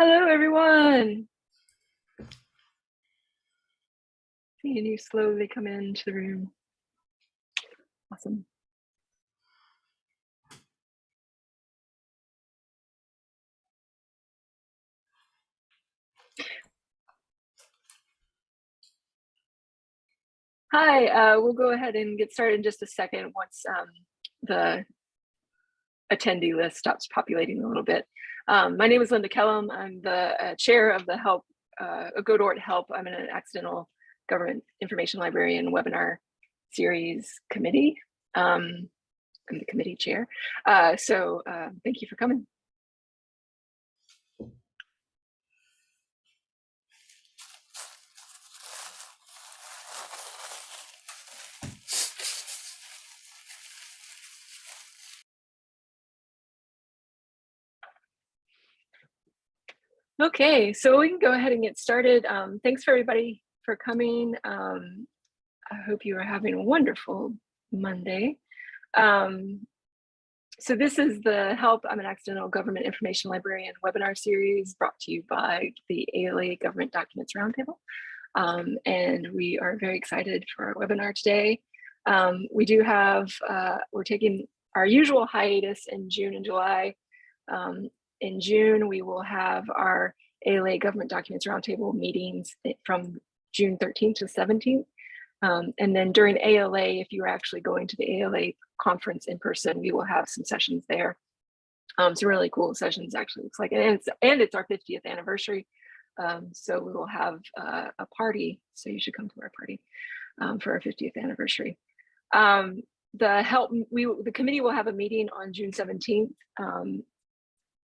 Hello, everyone. Seeing you slowly come into the room. Awesome. Hi, uh, we'll go ahead and get started in just a second once um, the attendee list stops populating a little bit. Um, my name is Linda Kellum. I'm the uh, chair of the Help, uh, GODORT Help. I'm in an accidental government information librarian webinar series committee. Um, I'm the committee chair. Uh, so uh, thank you for coming. Okay, so we can go ahead and get started. Um, thanks for everybody for coming. Um, I hope you are having a wonderful Monday. Um, so this is the Help, I'm an Accidental Government Information Librarian webinar series brought to you by the ALA Government Documents Roundtable. Um, and we are very excited for our webinar today. Um, we do have, uh, we're taking our usual hiatus in June and July um, in June, we will have our ALA Government Documents Roundtable meetings from June 13th to 17th. Um, and then during ALA, if you are actually going to the ALA conference in person, we will have some sessions there. Um, some really cool sessions actually looks like, and it's, and it's our 50th anniversary. Um, so we will have uh, a party. So you should come to our party um, for our 50th anniversary. Um, the help, we, the committee will have a meeting on June 17th um,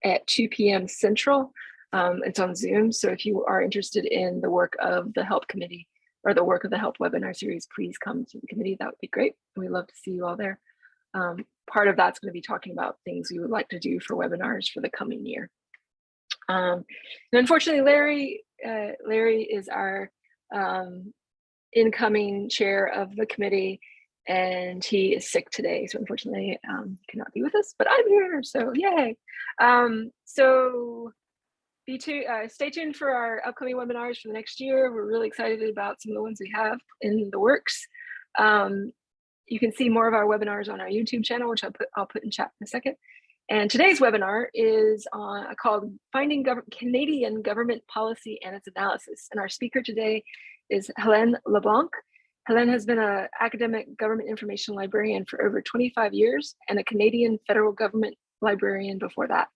at 2 p.m. Central. Um, it's on Zoom. So if you are interested in the work of the HELP committee or the work of the HELP webinar series, please come to the committee. That would be great. We'd love to see you all there. Um, part of that's going to be talking about things we would like to do for webinars for the coming year. Um, and unfortunately, Larry, uh, Larry is our um, incoming chair of the committee and he is sick today. So unfortunately, um, cannot be with us, but I'm here, so yay. Um, so be to, uh, stay tuned for our upcoming webinars for the next year. We're really excited about some of the ones we have in the works. Um, you can see more of our webinars on our YouTube channel, which I'll put, I'll put in chat in a second. And today's webinar is on, called Finding Gov Canadian Government Policy and its Analysis. And our speaker today is Helene LeBlanc. Helene has been an academic government information librarian for over 25 years and a Canadian federal government librarian before that.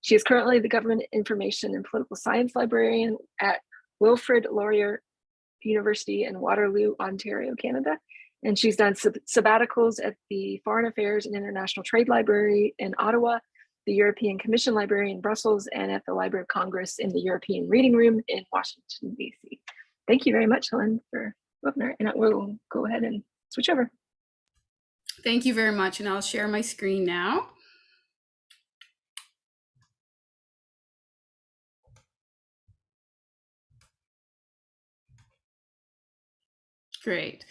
She is currently the government information and political science librarian at Wilfrid Laurier University in Waterloo, Ontario, Canada. And she's done sab sabbaticals at the Foreign Affairs and International Trade Library in Ottawa, the European Commission Library in Brussels, and at the Library of Congress in the European Reading Room in Washington, DC. Thank you very much, Helen, for webinar and I will go ahead and switch over. Thank you very much. And I'll share my screen now. Great.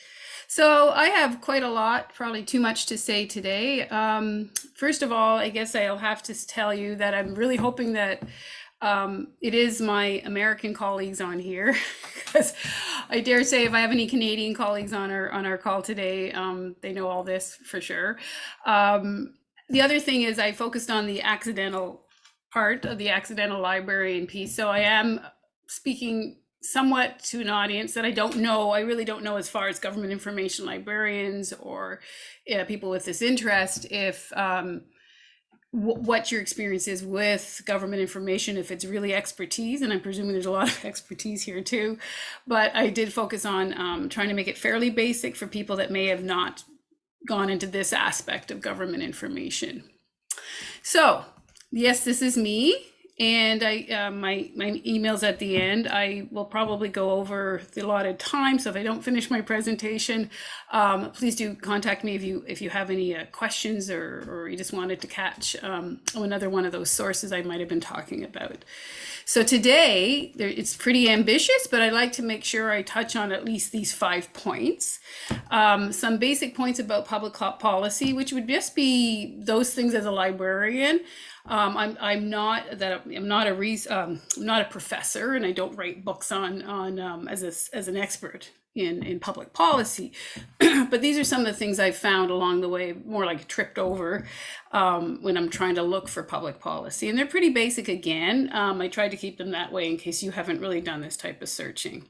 So I have quite a lot, probably too much to say today. Um, first of all, I guess I'll have to tell you that I'm really hoping that um, it is my American colleagues on here because I dare say if I have any Canadian colleagues on our on our call today, um, they know all this for sure. Um, the other thing is I focused on the accidental part of the accidental librarian piece. So I am speaking somewhat to an audience that I don't know. I really don't know as far as government information librarians or people with this interest if um, what your experience is with government information if it's really expertise and i'm presuming there's a lot of expertise here too. But i did focus on um, trying to make it fairly basic for people that may have not gone into this aspect of government information. So yes this is me and I uh, my my emails at the end. I will probably go over the allotted time. So if I don't finish my presentation, um, please do contact me if you if you have any uh, questions or or you just wanted to catch um, another one of those sources I might have been talking about. So today it's pretty ambitious, but I like to make sure I touch on at least these five points. Um, some basic points about public policy, which would just be those things as a librarian Um, I'm I'm not that I'm not a re, um, I'm not a professor, and I don't write books on on um, as a, as an expert in in public policy. but these are some of the things I've found along the way, more like tripped over um, when I'm trying to look for public policy, and they're pretty basic. Again, um, I tried to keep them that way in case you haven't really done this type of searching.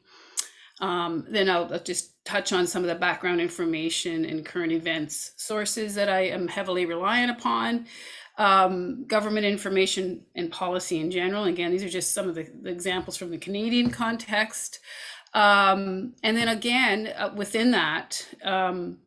Um, then I'll, just touch on some of the background information and current events sources that I am heavily reliant upon um, government information and policy in general. Again, these are just some of the, the examples from the Canadian context. Um, and then again, uh, within that, um,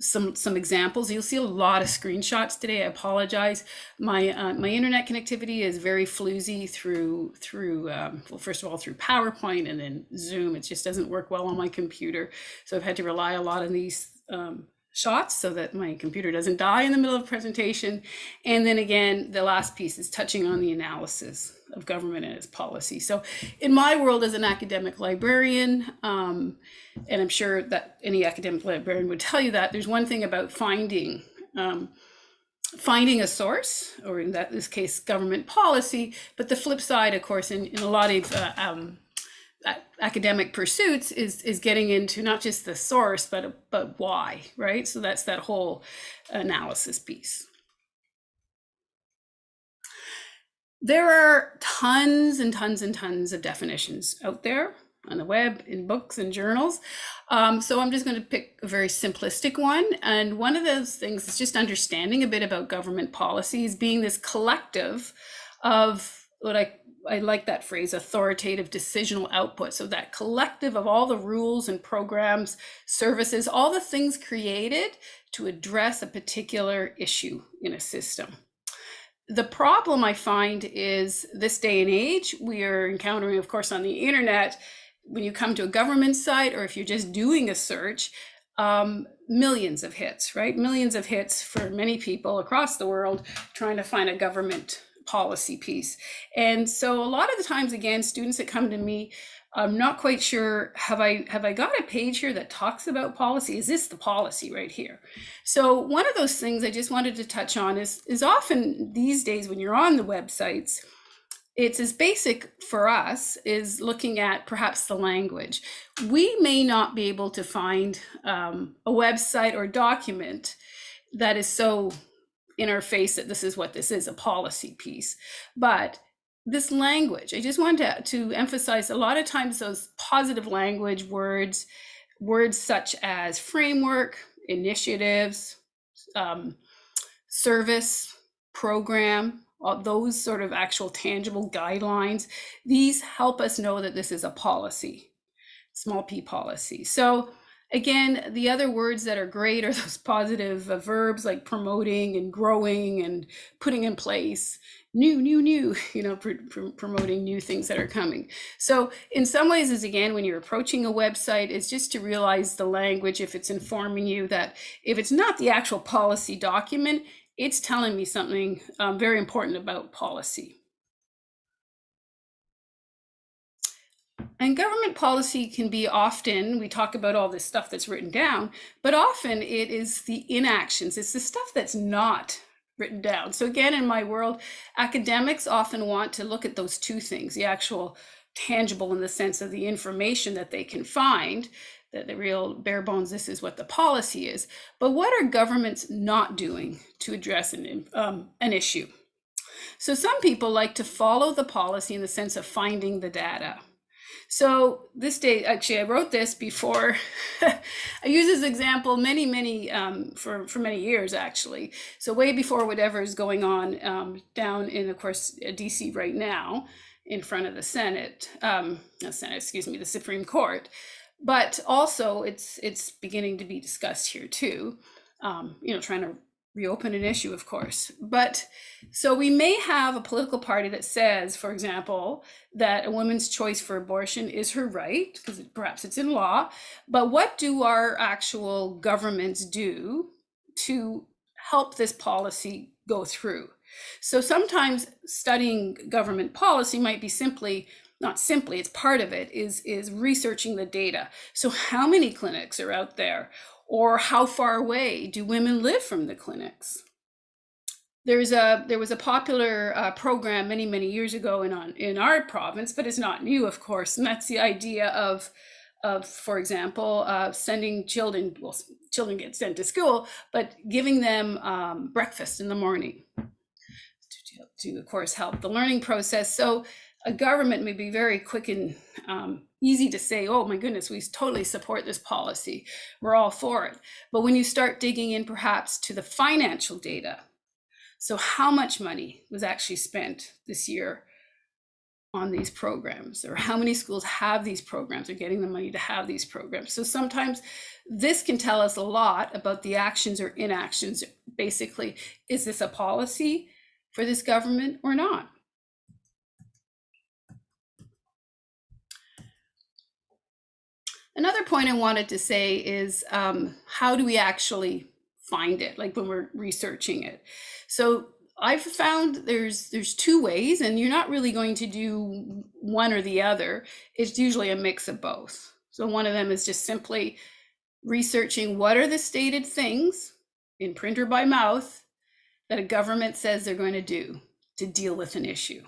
some some examples. You'll see a lot of screenshots today. I apologize. My uh, my internet connectivity is very floozy through through um, well, first of all through PowerPoint and then Zoom. It just doesn't work well on my computer, so I've had to rely a lot on these um, shots so that my computer doesn't die in the middle of presentation. And then again, the last piece is touching on the analysis of government and its policy. So in my world as an academic librarian, um, and I'm sure that any academic librarian would tell you that, there's one thing about finding um, finding a source, or in that this case, government policy, but the flip side, of course, in, in a lot of uh, um, academic pursuits is is getting into not just the source but but why right? So that's that whole analysis piece. There are tons and tons and tons of definitions out there on the web in books and journals. Um, so i'm just going to pick a very simplistic one and one of those things is just understanding a bit about government policies being this collective of what i I like that phrase, authoritative decisional output. So that collective of all the rules and programs, services, all the things created to address a particular issue in a system. The problem I find is this day and age, we are encountering, of course, on the internet, when you come to a government site or if you're just doing a search, um, millions of hits, right? Millions of hits for many people across the world trying to find a government policy piece. And so a lot of the times, again, students that come to me, I'm not quite sure, have I have I got a page here that talks about policy? Is this the policy right here? So one of those things I just wanted to touch on is, is often these days when you're on the websites, it's as basic for us is looking at perhaps the language. We may not be able to find um, a website or document that is so in our face that this is what this is a policy piece. But this language, I just wanted to, to emphasize a lot of times those positive language words, words such as framework, initiatives, um, service, program, all those sort of actual tangible guidelines, these help us know that this is a policy, small p policy. So Again, the other words that are great are those positive uh, verbs like promoting and growing and putting in place new, new, new, you know, pr pr promoting new things that are coming. So in some ways is again, when you're approaching a website, it's just to realize the language, if it's informing you that if it's not the actual policy document, it's telling me something um, very important about policy. And government policy can be often, we talk about all this stuff that's written down, but often it is the inactions, it's the stuff that's not written down. So again, in my world, academics often want to look at those two things, the actual tangible in the sense of the information that they can find, that the real bare bones, this is what the policy is. But what are governments not doing to address an, um, an issue? So some people like to follow the policy in the sense of finding the data. So this day, actually, I wrote this before. I use this example many, many um, for for many years actually. So way before whatever is going on um, down in, of course, uh, D.C. right now, in front of the Senate, um, Senate, excuse me, the Supreme Court. But also, it's it's beginning to be discussed here too. Um, you know, trying to reopen an issue, of course. But so we may have a political party that says, for example, that a woman's choice for abortion is her right, because perhaps it's in law. But what do our actual governments do to help this policy go through? So sometimes studying government policy might be simply not simply it's part of it is is researching the data so how many clinics are out there or how far away do women live from the clinics? there's a there was a popular uh, program many many years ago in on in our province, but it's not new, of course, and that's the idea of of, for example, uh, sending children, well, children get sent to school, but giving them um, breakfast in the morning to, to, of course, help the learning process. So a government may be very quick in um, easy to say, oh my goodness, we totally support this policy. We're all for it. But when you start digging in perhaps to the financial data, so how much money was actually spent this year on these programs or how many schools have these programs or getting the money to have these programs. So sometimes this can tell us a lot about the actions or inactions. Basically, is this a policy for this government or not? Another point I wanted to say is um, how do we actually find it, like when we're researching it? So I've found there's there's two ways, and you're not really going to do one or the other. It's usually a mix of both. So one of them is just simply researching what are the stated things in print or by mouth that a government says they're going to do to deal with an issue.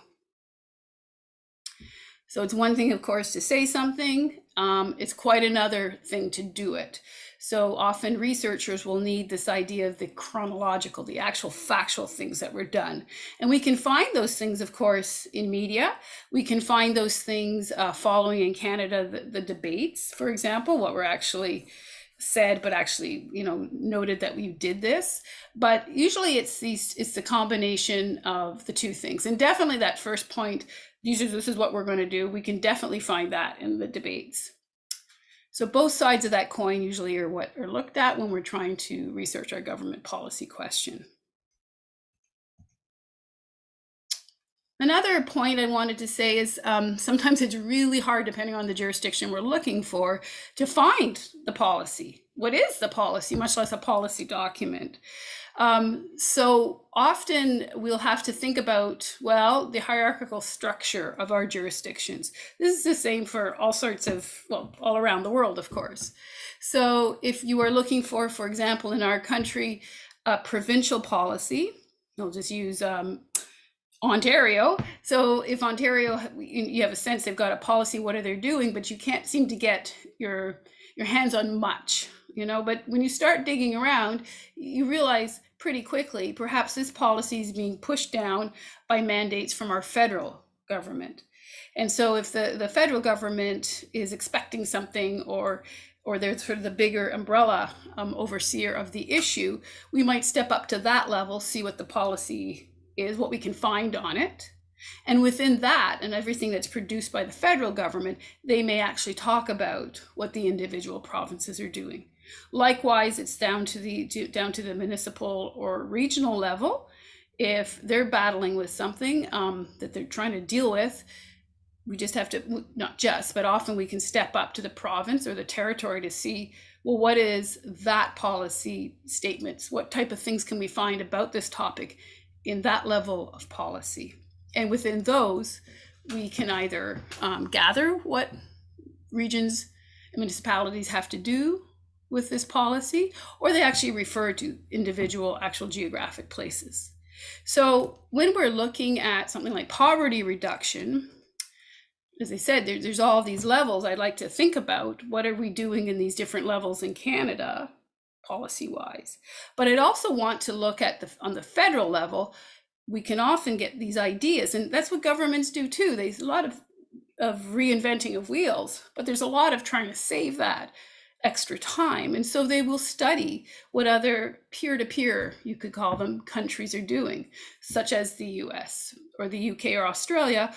So it's one thing, of course, to say something. Um, it's quite another thing to do it. So often researchers will need this idea of the chronological, the actual factual things that were done. And we can find those things, of course, in media. We can find those things uh, following in Canada, the, the debates, for example, what were actually said but actually you know noted that we did this but usually it's these it's the combination of the two things and definitely that first point usually this is what we're going to do we can definitely find that in the debates so both sides of that coin usually are what are looked at when we're trying to research our government policy question. Another point I wanted to say is um, sometimes it's really hard, depending on the jurisdiction we're looking for, to find the policy. What is the policy, much less a policy document? Um, so often we'll have to think about, well, the hierarchical structure of our jurisdictions. This is the same for all sorts of, well, all around the world, of course. So if you are looking for, for example, in our country, a provincial policy, I'll just use um, Ontario. So if Ontario, you have a sense they've got a policy, what are they doing, but you can't seem to get your your hands on much you know but when you start digging around you realize pretty quickly. Perhaps this policy is being pushed down by mandates from our federal government. And so if the the federal government is expecting something or or they're sort of the bigger umbrella um, overseer of the issue we might step up to that level see what the policy is what we can find on it. And within that and everything that's produced by the federal government, they may actually talk about what the individual provinces are doing. Likewise, it's down to the to, down to the municipal or regional level. If they're battling with something um, that they're trying to deal with, we just have to not just, but often we can step up to the province or the territory to see well, what is that policy statements? What type of things can we find about this topic in that level of policy? And within those, we can either um, gather what regions and municipalities have to do with this policy, or they actually refer to individual actual geographic places. So when we're looking at something like poverty reduction, as I said, there, there's all these levels I'd like to think about. What are we doing in these different levels in Canada, policy-wise? But I'd also want to look at the on the federal level. We can often get these ideas, and that's what governments do too. There's a lot of of reinventing of wheels, but there's a lot of trying to save that extra time. And so they will study what other peer to peer, you could call them, countries are doing, such as the US or the UK or Australia.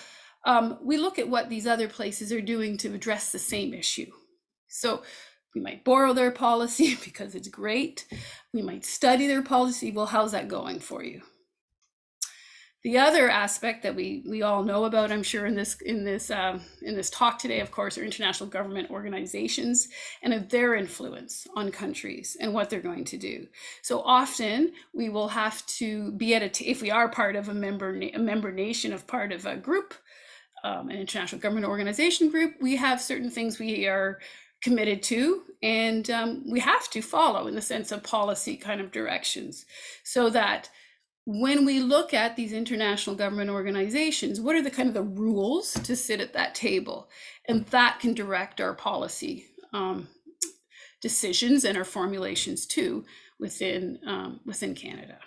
Um, we look at what these other places are doing to address the same issue. So we might borrow their policy because it's great. We might study their policy. Well, how's that going for you? The other aspect that we we all know about, I'm sure, in this in this um, in this talk today, of course, are international government organizations and of their influence on countries and what they're going to do. So often we will have to be at a if we are part of a member a member nation of part of a group, um, an international government organization group, we have certain things we are committed to and um, we have to follow in the sense of policy kind of directions so that when we look at these international government organizations, what are the kind of the rules to sit at that table? And that can direct our policy um, decisions and our formulations too within um, within Canada.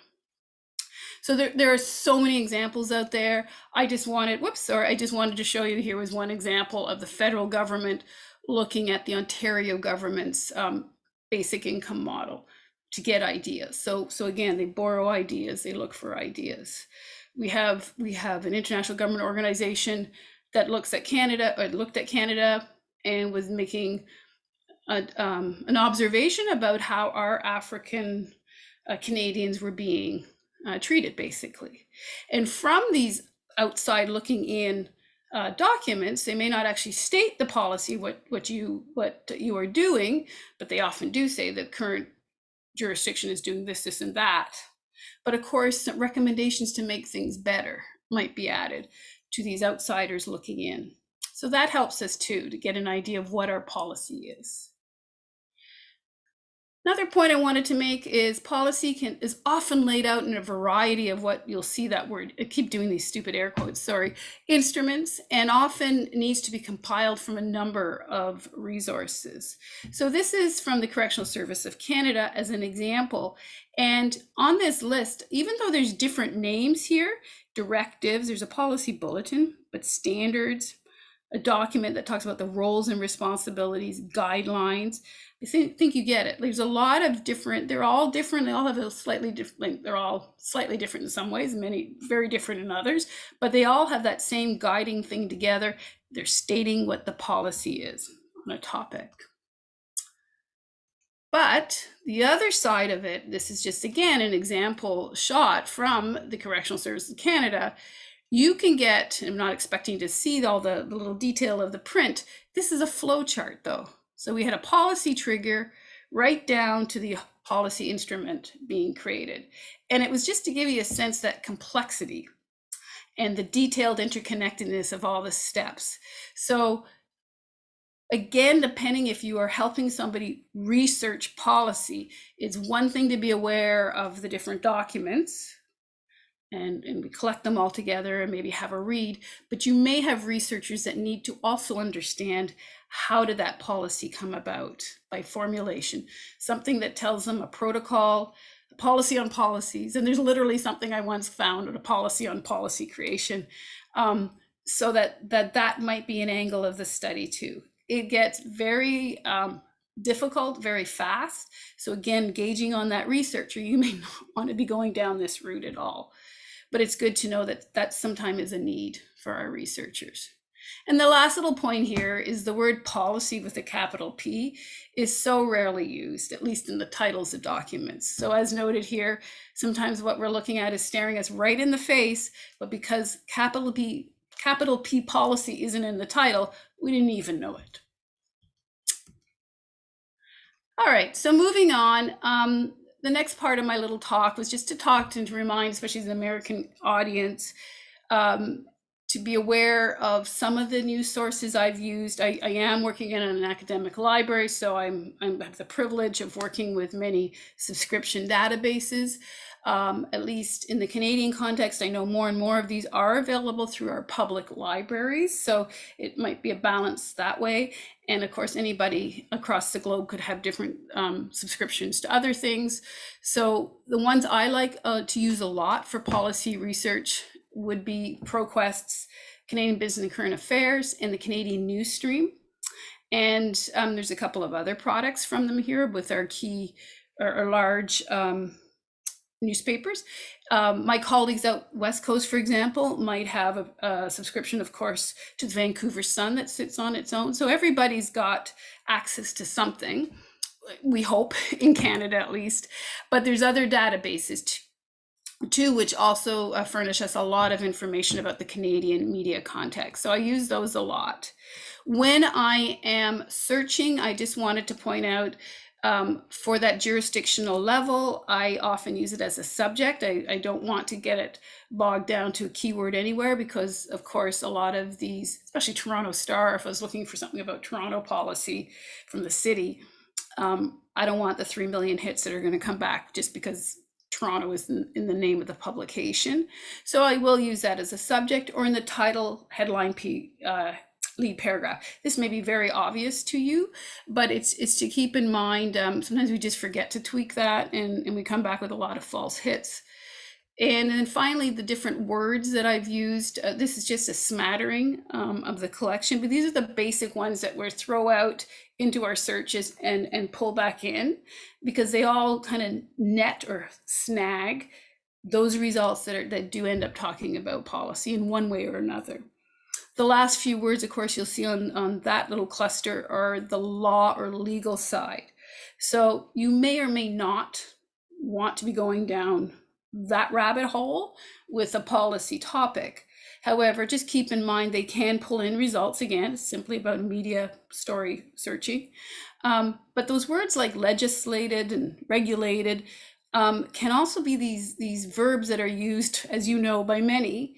So there, there are so many examples out there. I just wanted, whoops, sorry, I just wanted to show you here was one example of the federal government looking at the Ontario government's um, basic income model to get ideas. So, so again, they borrow ideas, they look for ideas. We have we have an international government organization that looks at Canada or looked at Canada and was making a, um, an observation about how our African uh, Canadians were being uh, treated, basically. And from these outside looking in uh, documents, they may not actually state the policy what what you what you are doing, but they often do say the current jurisdiction is doing this, this, and that. But of course, recommendations to make things better might be added to these outsiders looking in. So that helps us too to get an idea of what our policy is. Another point I wanted to make is policy can is often laid out in a variety of what you'll see that word. I keep doing these stupid air quotes, sorry, instruments, and often needs to be compiled from a number of resources. So this is from the Correctional Service of Canada as an example. And on this list, even though there's different names here, directives, there's a policy bulletin, but standards, a document that talks about the roles and responsibilities, guidelines. I think, you get it. There's a lot of different, they're all different. They all have a slightly different, they're all slightly different in some ways, many very different in others, but they all have that same guiding thing together. They're stating what the policy is on a topic. But the other side of it, this is just again an example shot from the Correctional Service of Canada, you can get, I'm not expecting to see all the, the little detail of the print. This is a flow chart though. So we had a policy trigger right down to the policy instrument being created. And it was just to give you a sense that complexity and the detailed interconnectedness of all the steps. So again, depending if you are helping somebody research policy, it's one thing to be aware of the different documents and, and we collect them all together and maybe have a read. But you may have researchers that need to also understand how did that policy come about by formulation, something that tells them a protocol, a policy on policies. And there's literally something I once found, a policy on policy creation. Um, so that, that that might be an angle of the study too. It gets very um, difficult very fast. So again, gauging on that researcher, you may not want to be going down this route at all but it's good to know that that sometimes is a need for our researchers. And the last little point here is the word policy with a capital P is so rarely used, at least in the titles of documents. So as noted here, sometimes what we're looking at is staring us right in the face, but because capital P, capital P policy isn't in the title, we didn't even know it. All right, so moving on, um, the next part of my little talk was just to talk to, and to remind, especially the American audience, um, to be aware of some of the new sources I've used. I, I am working in an academic library, so I'm, I'm, I have the privilege of working with many subscription databases. Um, at least in the Canadian context, I know more and more of these are available through our public libraries. So it might be a balance that way. And of course, anybody across the globe could have different um, subscriptions to other things. So the ones I like uh, to use a lot for policy research would be ProQuest's Canadian Business and Current Affairs and the Canadian Newsstream. And um, there's a couple of other products from them here with our key or, or large um, newspapers. Um, my colleagues out West Coast, for example, might have a, a, subscription, of course, to the Vancouver Sun that sits on its own. So everybody's got access to something, we hope, in Canada at least. But there's other databases too, which also uh, furnish us a lot of information about the Canadian media context. So I use those a lot. When I am searching, I just wanted to point out um, for that jurisdictional level, I often use it as a subject. I, I, don't want to get it bogged down to a keyword anywhere because, of course, a lot of these, especially Toronto Star, if I was looking for something about Toronto policy from the city, um, I don't want the 3 million hits that are going to come back just because Toronto is in, in, the name of the publication. So I will use that as a subject or in the title headline P, uh, lead paragraph. This may be very obvious to you, but it's it's to keep in mind. Um, sometimes we just forget to tweak that and, and we come back with a lot of false hits. And then finally, the different words that I've used. Uh, this is just a smattering um, of the collection, but these are the basic ones that we throw out into our searches and, and pull back in because they all kind of net or snag those results that, are, that do end up talking about policy in one way or another. The last few words, of course, you'll see on, on that little cluster are the law or legal side. So you may or may not want to be going down that rabbit hole with a policy topic. However, just keep in mind they can pull in results again, it's simply about media story searching. Um, but those words like legislated and regulated um, can also be these, these verbs that are used, as you know, by many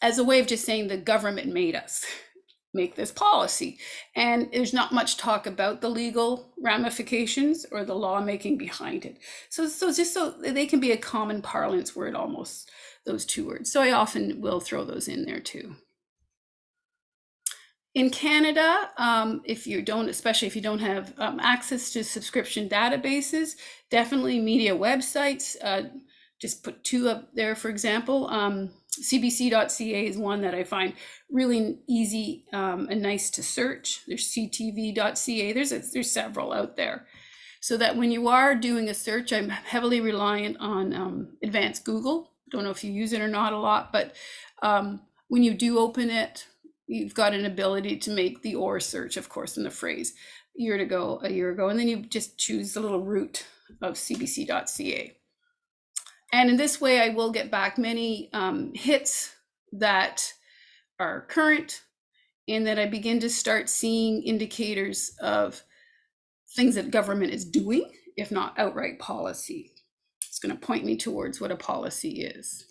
as a way of just saying the government made us make this policy. And there's not much talk about the legal ramifications or the lawmaking behind it. So, so just so they can be a common parlance word almost, those two words. So I often will throw those in there too. In Canada, um, if you don't, especially if you don't have um, access to subscription databases, definitely media websites, uh, just put two up there, for example. Um, CBC.ca is one that I find really easy um, and nice to search. There's CTV.ca. There's a, there's several out there. So that when you are doing a search, I'm heavily reliant on um, advanced Google. Don't know if you use it or not a lot, but um, when you do open it, you've got an ability to make the or search, of course, in the phrase year to go, a year ago, and then you just choose the little root of cbc.ca. And in this way, I will get back many um, hits that are current and that I begin to start seeing indicators of things that government is doing, if not outright policy. It's going to point me towards what a policy is.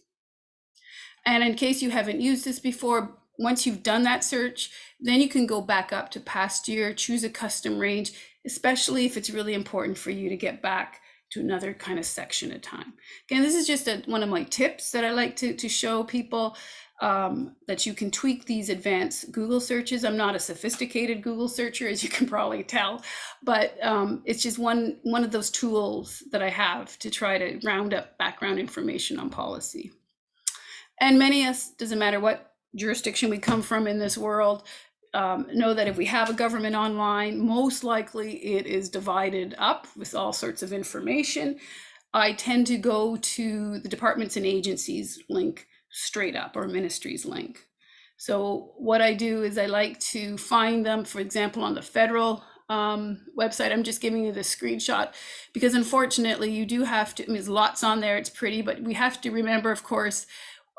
And in case you haven't used this before, once you've done that search, then you can go back up to past year, choose a custom range, especially if it's really important for you to get back to another kind of section at time. Again, this is just a, one of my tips that I like to, to show people um, that you can tweak these advanced Google searches. I'm not a sophisticated Google searcher, as you can probably tell, but um, it's just one, one of those tools that I have to try to round up background information on policy. And many of us, doesn't matter what jurisdiction we come from in this world, um, know that if we have a government online, most likely it is divided up with all sorts of information. I tend to go to the departments and agencies link straight up or ministries link. So what I do is I like to find them, for example, on the federal um, website. I'm just giving you the screenshot because unfortunately you do have to, I mean, there's lots on there, it's pretty, but we have to remember, of course,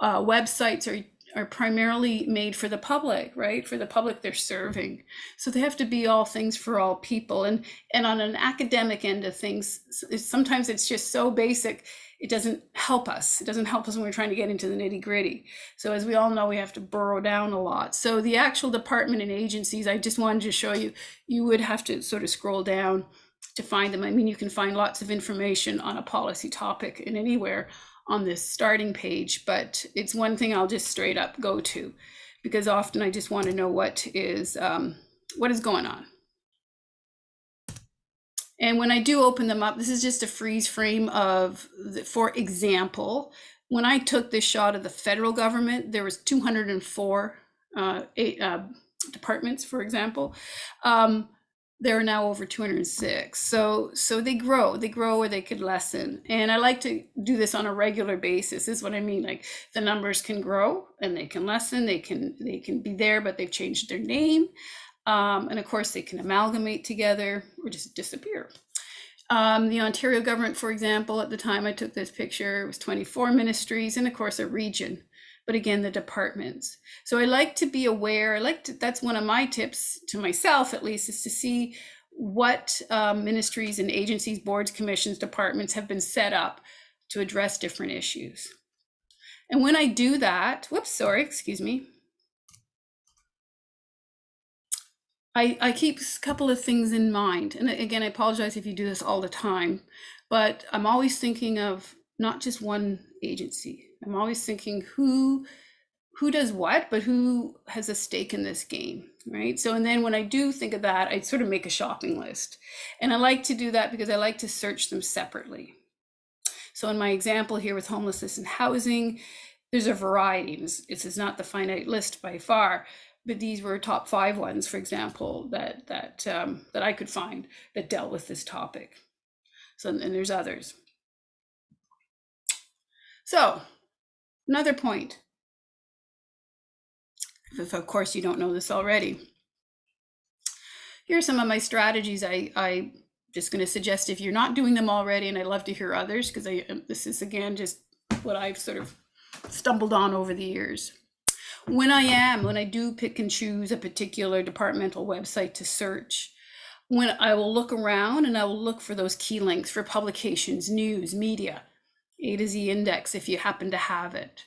uh, websites are are primarily made for the public, right? For the public they're serving. So they have to be all things for all people. And and on an academic end of things, sometimes it's just so basic, it doesn't help us. It doesn't help us when we're trying to get into the nitty gritty. So as we all know, we have to burrow down a lot. So the actual department and agencies, I just wanted to show you, you would have to sort of scroll down to find them. I mean, you can find lots of information on a policy topic in anywhere on this starting page, but it's one thing I'll just straight up go to because often I just want to know what is um, what is going on. And when I do open them up, this is just a freeze frame of, the, for example, when I took this shot of the federal government, there was 204 uh, eight, uh, departments, for example. Um, there are now over 206 so so they grow they grow or they could lessen. And i like to do this on a regular basis is what i mean like the numbers can grow and they can lessen they can they can be there but they've changed their name. Um, and of course they can amalgamate together or just disappear. Um, the ontario government for example at the time i took this picture was 24 ministries and of course a region but again, the departments. So I like to be aware, I like to, that's one of my tips to myself at least, is to see what um, ministries and agencies, boards, commissions, departments have been set up to address different issues. And when I do that, whoops, sorry, excuse me. I, I keep a couple of things in mind. And again, I apologize if you do this all the time, but I'm always thinking of not just one agency. I'm always thinking who who does what, but who has a stake in this game, right? So, and then when I do think of that, I sort of make a shopping list. And I like to do that because I like to search them separately. So in my example here with homelessness and housing, there's a variety. This, is not the finite list by far, but these were top five ones, for example, that that um, that I could find that dealt with this topic. So and there's others. So another point, if of course you don't know this already. Here are some of my strategies I, I just going to suggest if you're not doing them already, and I'd love to hear others because I um, this is again just what I've sort of stumbled on over the years. When I am, when I do pick and choose a particular departmental website to search, when I will look around and I will look for those key links for publications, news, media, A to Z index if you happen to have it.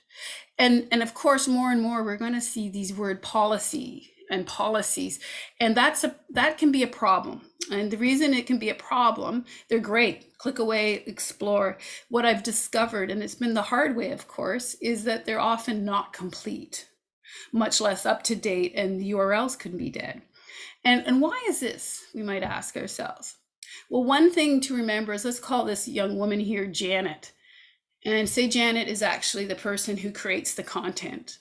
And, and of course, more and more, we're going to see these word policy and policies and that's a that can be a problem. And the reason it can be a problem they're great. Click away explore. What i've discovered and it's been the hard way of course is that they're often not complete much less up to date and the urls can be dead. And and why is this we might ask ourselves? Well one thing to remember is let's call this young woman here janet and say janet is actually the person who creates the content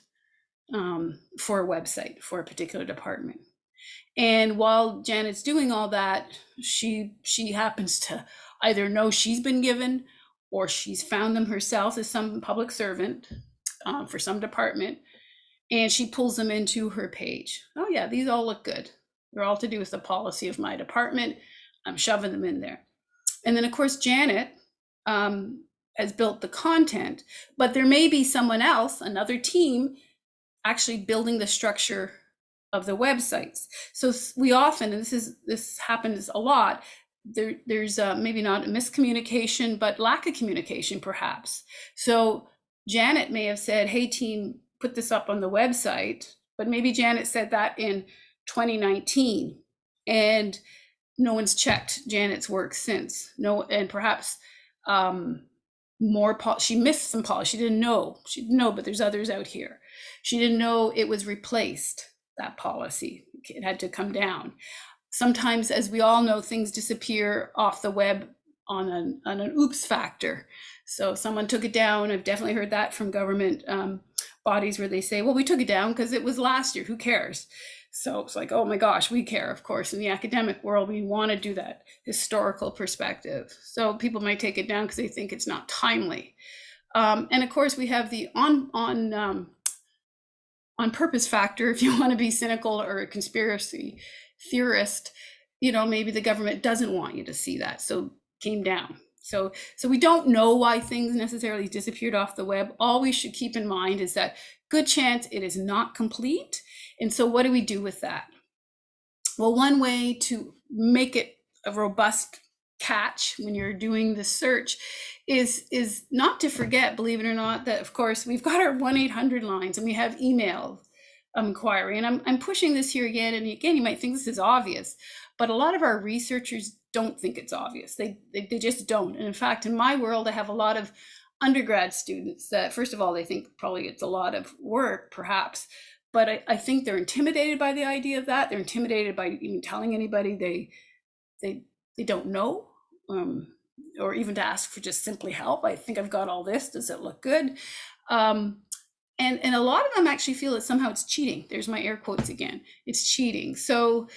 um, for a website for a particular department. And while Janet's doing all that, she she happens to either know she's been given or she's found them herself as some public servant um, for some department, and she pulls them into her page. Oh yeah, these all look good. They're all to do with the policy of my department. I'm shoving them in there. And then of course Janet um, has built the content, but there may be someone else, another team actually building the structure of the websites. So we often, and this is this happens a lot, there, there's uh, maybe not a miscommunication, but lack of communication perhaps. So Janet may have said, hey team, put this up on the website, but maybe Janet said that in 2019 and no one's checked Janet's work since. No, and perhaps um, more, she missed some polish. She didn't know, she didn't know, but there's others out here. She didn't know it was replaced, that policy. It had to come down. Sometimes, as we all know, things disappear off the web on an, on an oops factor. So someone took it down. I've definitely heard that from government um, bodies where they say, well, we took it down because it was last year. Who cares? So it's like, oh my gosh, we care, of course. In the academic world, we want to do that historical perspective. So people might take it down because they think it's not timely. Um, and of course, we have the on on um, on purpose factor if you want to be cynical or a conspiracy theorist you know maybe the government doesn't want you to see that so came down so so we don't know why things necessarily disappeared off the web all we should keep in mind is that good chance it is not complete and so what do we do with that? Well one way to make it a robust catch when you're doing the search is is not to forget believe it or not that of course we've got our 1-800 lines and we have email um, inquiry. And I'm, I'm pushing this here again and again you might think this is obvious but a lot of our researchers don't think it's obvious. They, they, they just don't. And in fact in my world i have a lot of undergrad students that first of all they think probably it's a lot of work perhaps but I, I think they're intimidated by the idea of that they're intimidated by even telling anybody they they they don't know um, or even to ask for just simply help. I think I've got all this. Does it look good? Um, and, and a lot of them actually feel that somehow it's cheating. There's my air quotes again. It's cheating. So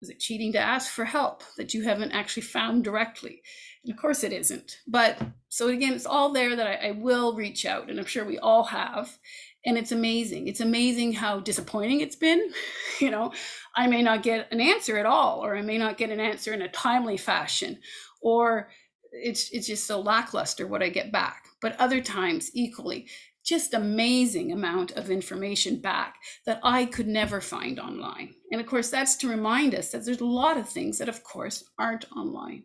is it cheating to ask for help that you haven't actually found directly? And of course it isn't. But so again, it's all there that I, I will reach out, and I'm sure we all have. And it's amazing. It's amazing how disappointing it's been. You know, I may not get an answer at all, or I may not get an answer in a timely fashion, or it's it's just so lackluster what I get back. But other times equally, just amazing amount of information back that I could never find online. And of course, that's to remind us that there's a lot of things that, of course, aren't online.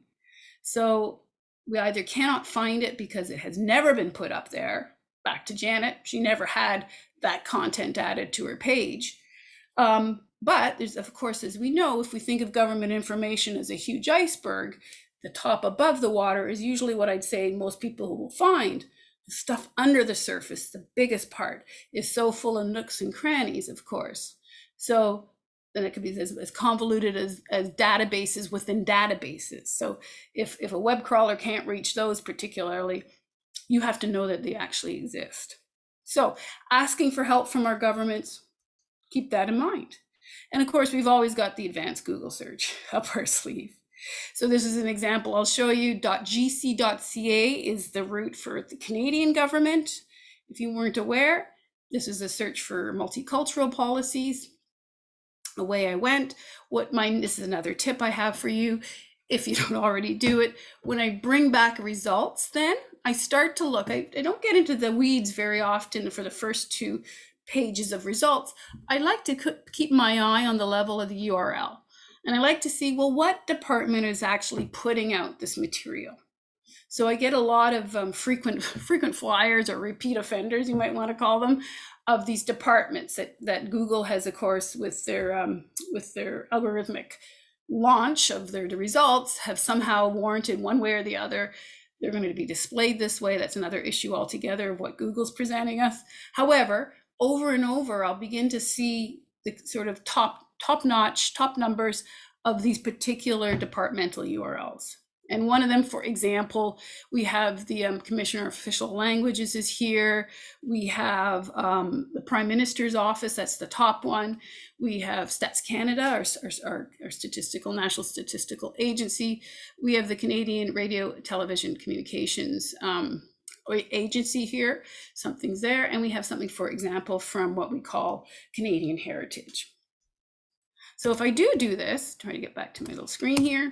So we either cannot find it because it has never been put up there. Back to Janet, she never had that content added to her page. Um, but there's, of course, as we know, if we think of government information as a huge iceberg, The top above the water is usually what I'd say most people will find. The stuff under the surface, the biggest part, is so full of nooks and crannies, of course. So then it could be as, as convoluted as, as databases within databases. So if, if a web crawler can't reach those particularly, you have to know that they actually exist. So asking for help from our governments, keep that in mind. And of course, we've always got the advanced Google search up our sleeve. So this is an example I'll show you. .gc.ca is the route for the Canadian government. If you weren't aware, this is a search for multicultural policies. Away I went. What my this is another tip I have for you. If you don't already do it, when I bring back results, then I start to look. I, I don't get into the weeds very often for the first two pages of results. I like to keep my eye on the level of the URL. And I like to see, well, what department is actually putting out this material? So I get a lot of um, frequent frequent flyers or repeat offenders, you might want to call them, of these departments that, that Google has, of course, with their um, with their algorithmic launch of their the results, have somehow warranted one way or the other. They're going to be displayed this way. That's another issue altogether of what Google's presenting us. However, over and over, I'll begin to see the sort of top top notch, top numbers of these particular departmental URLs. And one of them, for example, we have the um, Commissioner of Official Languages is here. We have um, the Prime Minister's Office, that's the top one. We have Stats Canada, our, our, our, statistical, national statistical agency. We have the Canadian Radio, Television, Communications um, agency here, something's there. And we have something, for example, from what we call Canadian Heritage. So if I do do this, try to get back to my little screen here,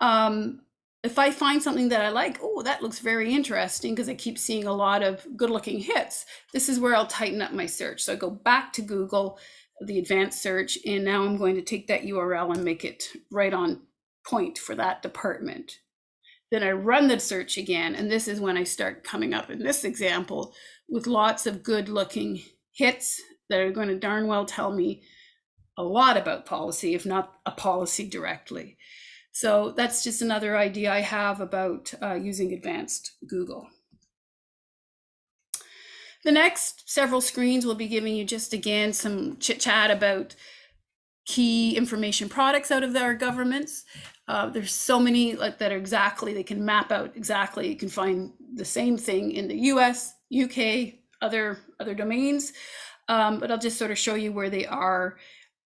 um, if I find something that I like, oh, that looks very interesting because I keep seeing a lot of good looking hits, this is where I'll tighten up my search. So I go back to Google, the advanced search, and now I'm going to take that URL and make it right on point for that department. Then I run the search again, and this is when I start coming up in this example with lots of good looking hits that are going to darn well tell me a lot about policy, if not a policy directly. So that's just another idea I have about uh, using advanced Google. The next several screens will be giving you just again some chit chat about key information products out of our governments. Uh, there's so many like, that are exactly, they can map out exactly. You can find the same thing in the US, UK, other, other domains. Um, but I'll just sort of show you where they are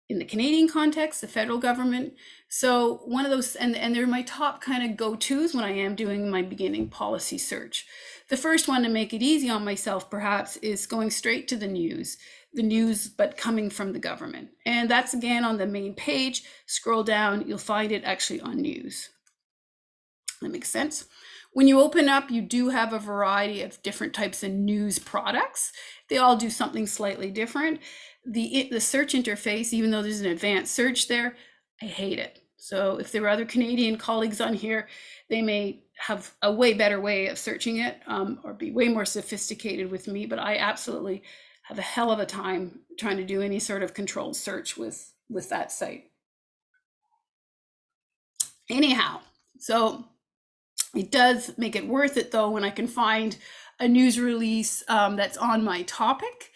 in the Canadian context, the federal government. So one of those, and, and they're my top kind of go-tos when I am doing my beginning policy search. The first one to make it easy on myself, perhaps, is going straight to the news, the news, but coming from the government. And that's again on the main page. Scroll down, you'll find it actually on news. That makes sense. When you open up, you do have a variety of different types of news products. They all do something slightly different the the search interface, even though there's an advanced search there, I hate it. So if there are other Canadian colleagues on here, they may have a way better way of searching it um, or be way more sophisticated with me. But I absolutely have a hell of a time trying to do any sort of controlled search with with that site. Anyhow, so it does make it worth it though when I can find a news release um, that's on my topic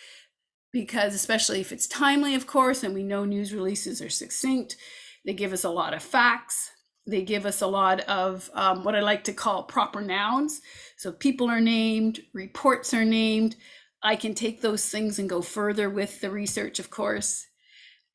because especially if it's timely, of course, and we know news releases are succinct, they give us a lot of facts. They give us a lot of um, what I like to call proper nouns. So people are named, reports are named. I can take those things and go further with the research, of course.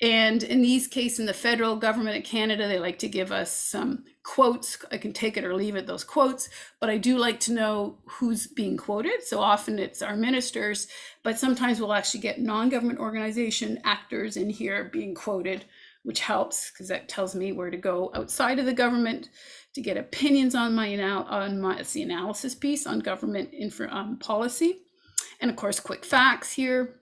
And in these cases, in the federal government of Canada, they like to give us some quotes. I can take it or leave it, those quotes, but I do like to know who's being quoted. So often it's our ministers, but sometimes we'll actually get non-government organization actors in here being quoted, which helps because that tells me where to go outside of the government to get opinions on my on my the analysis piece on government info um, policy. And of course, quick facts here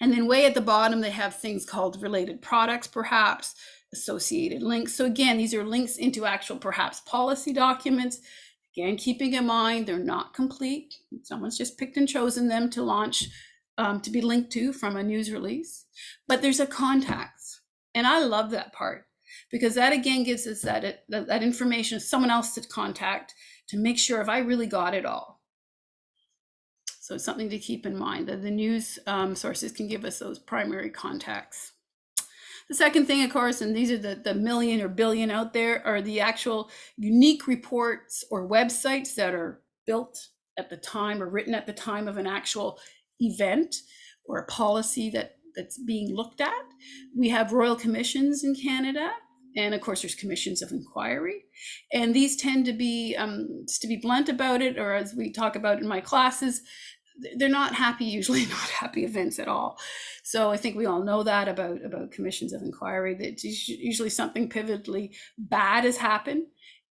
and then way at the bottom, they have things called related products, perhaps associated links. So again, these are links into actual perhaps policy documents. Again, keeping in mind, they're not complete. Someone's just picked and chosen them to launch, um, to be linked to from a news release, but there's a context. And I love that part because that again gives us that, that, that information, someone else to contact to make sure if I really got it all. So it's something to keep in mind that the news um, sources can give us those primary contacts. The second thing, of course, and these are the, the million or billion out there, are the actual unique reports or websites that are built at the time or written at the time of an actual event or a policy that that's being looked at. We have royal commissions in Canada, and of course there's commissions of inquiry, and these tend to be um, to be blunt about it, or as we talk about in my classes, they're not happy usually not happy events at all. So i think we all know that about about commissions of inquiry that usually something pivotally bad has happened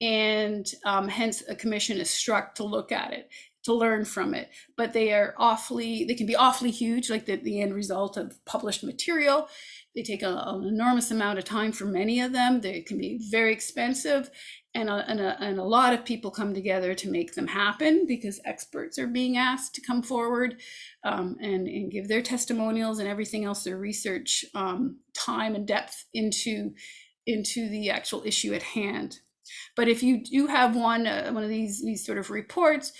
and um, hence a commission is struck to look at it to learn from it. But they are awfully they can be awfully huge like the, the end result of published material. They take a, an enormous amount of time for many of them. They can be very expensive and a, and, a, and a lot of people come together to make them happen because experts are being asked to come forward um, and, and give their testimonials and everything else their research um, time and depth into into the actual issue at hand. But if you do have one uh, one of these these sort of reports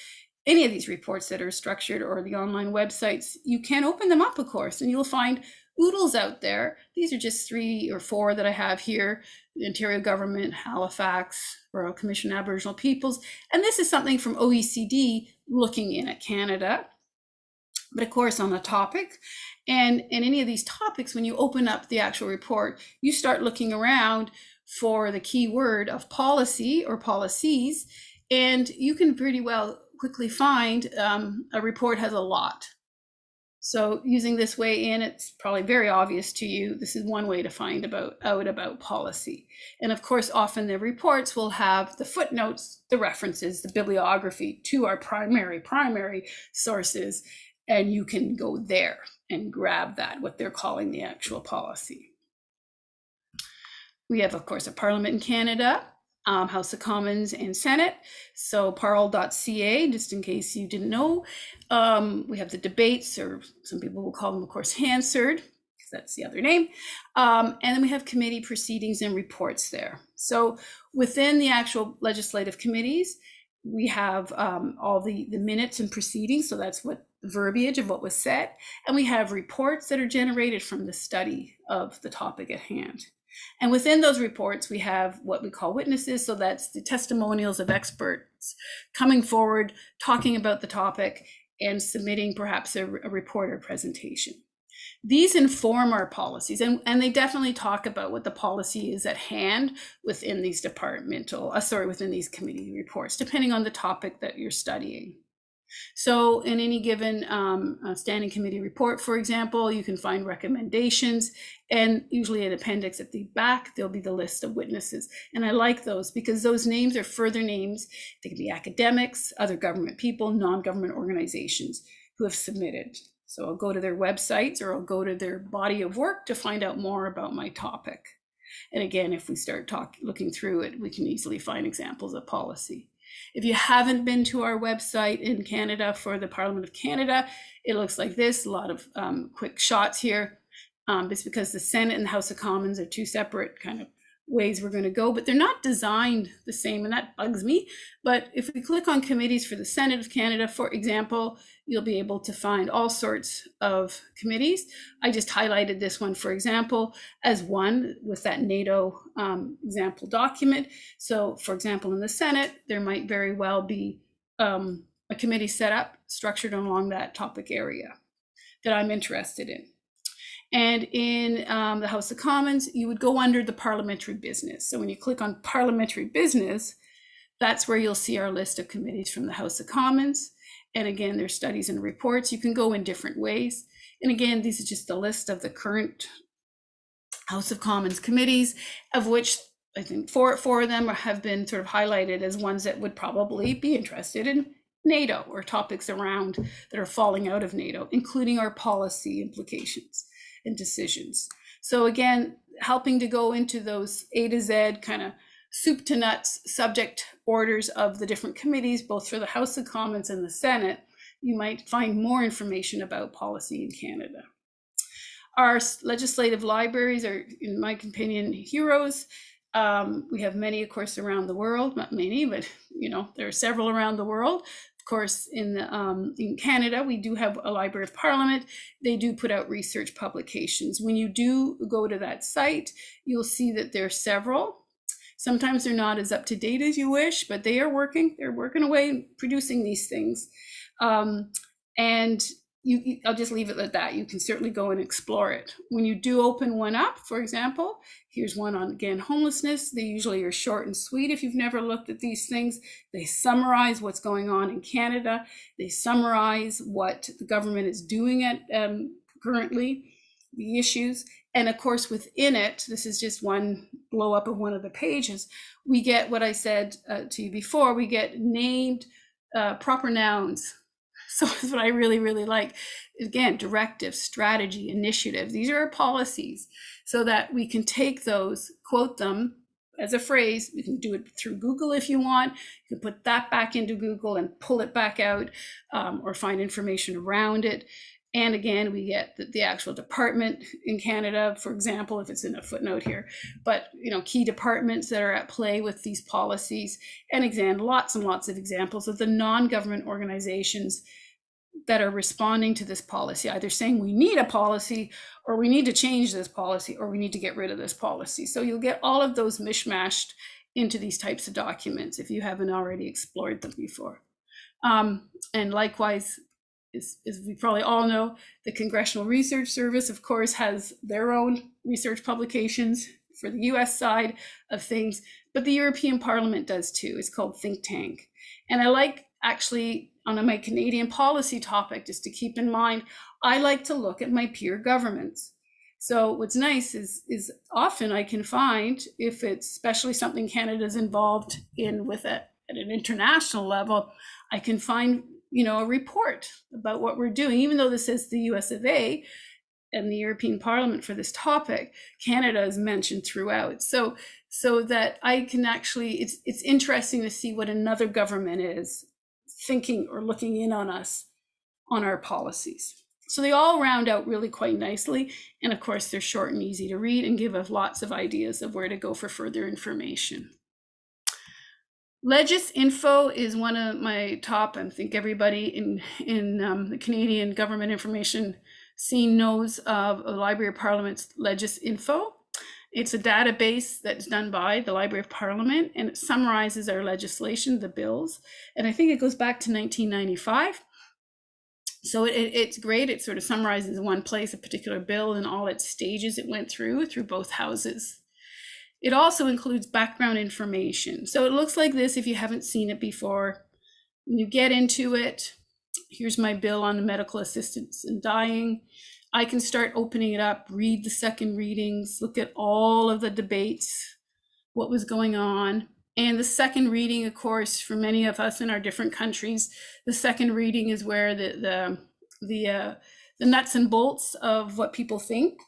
any of these reports that are structured or the online websites you can open them up of course and you'll find oodles out there. These are just three or four that I have here. The Ontario government, Halifax, Royal Commission Aboriginal Peoples. And this is something from OECD looking in at Canada. But of course on the topic. And in any of these topics, when you open up the actual report, you start looking around for the key word of policy or policies. And you can pretty well quickly find um, a report has a lot so using this way in, it's probably very obvious to you. This is one way to find about out about policy. And of course, often the reports will have the footnotes, the references, the bibliography to our primary, primary sources. And you can go there and grab that, what they're calling the actual policy. We have, of course, a parliament in Canada um, House of Commons and Senate. So parl.ca, just in case you didn't know. Um, we have the debates, or some people will call them, of course, Hansard, because that's the other name. Um, and then we have committee proceedings and reports there. So within the actual legislative committees, we have um, all the, the minutes and proceedings. So that's what verbiage of what was said. And we have reports that are generated from the study of the topic at hand. And within those reports, we have what we call witnesses. So that's the testimonials of experts coming forward, talking about the topic, and submitting perhaps a, a report or presentation. These inform our policies, and, and they definitely talk about what the policy is at hand within these departmental, uh, sorry, within these committee reports, depending on the topic that you're studying. So in any given um, uh, standing committee report, for example, you can find recommendations and usually an appendix at the back, there'll be the list of witnesses. And I like those because those names are further names. They can be academics, other government people, non-government organizations who have submitted. So I'll go to their websites or I'll go to their body of work to find out more about my topic. And again, if we start talk, looking through it, we can easily find examples of policy. If you haven't been to our website in Canada for the Parliament of Canada, it looks like this, a lot of um, quick shots here. Um, it's because the Senate and the House of Commons are two separate kind of ways we're going to go, but they're not designed the same, and that bugs me. But if we click on committees for the Senate of Canada, for example, you'll be able to find all sorts of committees. I just highlighted this one, for example, as one with that NATO um, example document. So, for example, in the Senate, there might very well be um, a committee set up structured along that topic area that I'm interested in. And in um, the House of Commons, you would go under the parliamentary business. So when you click on parliamentary business, that's where you'll see our list of committees from the House of Commons. And again, there's studies and reports. You can go in different ways. And again, these are just a list of the current House of Commons committees, of which I think four, four of them have been sort of highlighted as ones that would probably be interested in NATO or topics around that are falling out of NATO, including our policy implications and decisions. So again, helping to go into those A to Z kind of soup to nuts subject orders of the different committees, both for the House of Commons and the Senate, you might find more information about policy in Canada. Our legislative libraries are, in my opinion, heroes. Um, we have many, of course, around the world, not many, but you know, there are several around the world. Course, in um, in Canada, we do have a Library of Parliament. They do put out research publications. When you do go to that site, you'll see that there are several. Sometimes they're not as up to date as you wish, but they are working. They're working away producing these things. Um, and you, you- I'll just leave it at that. You can certainly go and explore it. When you do open one up, for example, here's one on again homelessness. They usually are short and sweet. If you've never looked at these things, they summarize what's going on in Canada. They summarize what the government is doing at um, currently, the issues, and of course within it, this is just one blow up of one of the pages. We get what I said uh, to you before. We get named uh, proper nouns so that's what I really, really like. Again, directive, strategy, initiative. These are our policies so that we can take those, quote them as a phrase. You can do it through Google if you want. You can put that back into Google and pull it back out um, or find information around it. And again, we get the, the actual department in Canada, for example, if it's in a footnote here, but you know, key departments that are at play with these policies. And again, lots and lots of examples of the non-government organizations that are responding to this policy, either saying we need a policy or we need to change this policy or we need to get rid of this policy. So you'll get all of those mishmashed into these types of documents if you haven't already explored them before. Um, and likewise, as, as we probably all know, the Congressional Research Service, of course, has their own research publications for the US side of things, but the European Parliament does too. It's called Think Tank. And I like actually on my Canadian policy topic, just to keep in mind, I like to look at my peer governments. So what's nice is is often I can find if it's especially something Canada's involved in with it at an international level, I can find you know a report about what we're doing, even though this is the US of A and the European Parliament for this topic, Canada is mentioned throughout. So so that I can actually it's it's interesting to see what another government is thinking or looking in on us on our policies. So they all round out really quite nicely. And of course, they're short and easy to read and give us lots of ideas of where to go for further information. Legis Info is one of my top, I think everybody in, in um, the Canadian government information scene knows of the Library of Parliament's Legis Info. It's a database that's done by the Library of Parliament and it summarizes our legislation, the bills. And I think it goes back to 1995. So it, it's great. It sort of summarizes in one place a particular bill and all its stages it went through, through both houses. It also includes background information. So it looks like this if you haven't seen it before. When you get into it, here's my bill on medical assistance and dying. I can start opening it up, read the second readings, look at all of the debates, what was going on. And the second reading, of course, for many of us in our different countries, the second reading is where the the the uh, the nuts and bolts of what people think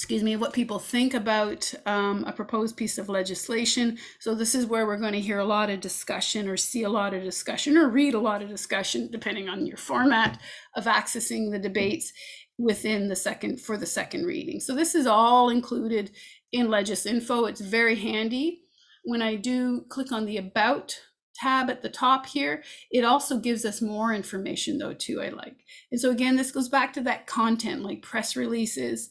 excuse me, what people think about um, a proposed piece of legislation. So this is where we're going to hear a lot of discussion or see a lot of discussion or read a lot of discussion, depending on your format of accessing the debates within the second for the second reading. So this is all included in Legis Info. It's very handy. When I do click on the About tab at the top here, it also gives us more information though too, I like. And so again, this goes back to that content like press releases,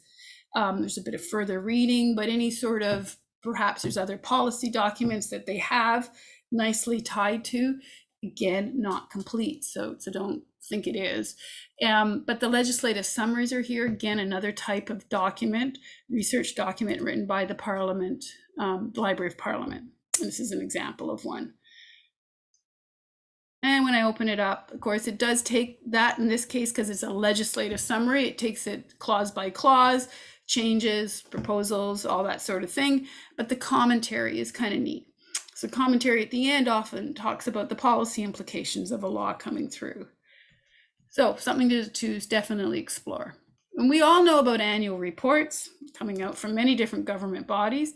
um, there's a bit of further reading, but any sort of perhaps there's other policy documents that they have nicely tied to. Again, not complete, so so don't think it is. Um, but the legislative summaries are here. Again, another type of document, research document written by the Parliament, um, the Library of Parliament. And this is an example of one. And when I open it up, of course, it does take that in this case, because it's a legislative summary, it takes it clause by clause, changes, proposals, all that sort of thing. But the commentary is kind of neat. So commentary at the end often talks about the policy implications of a law coming through. So something to, to definitely explore. And we all know about annual reports coming out from many different government bodies.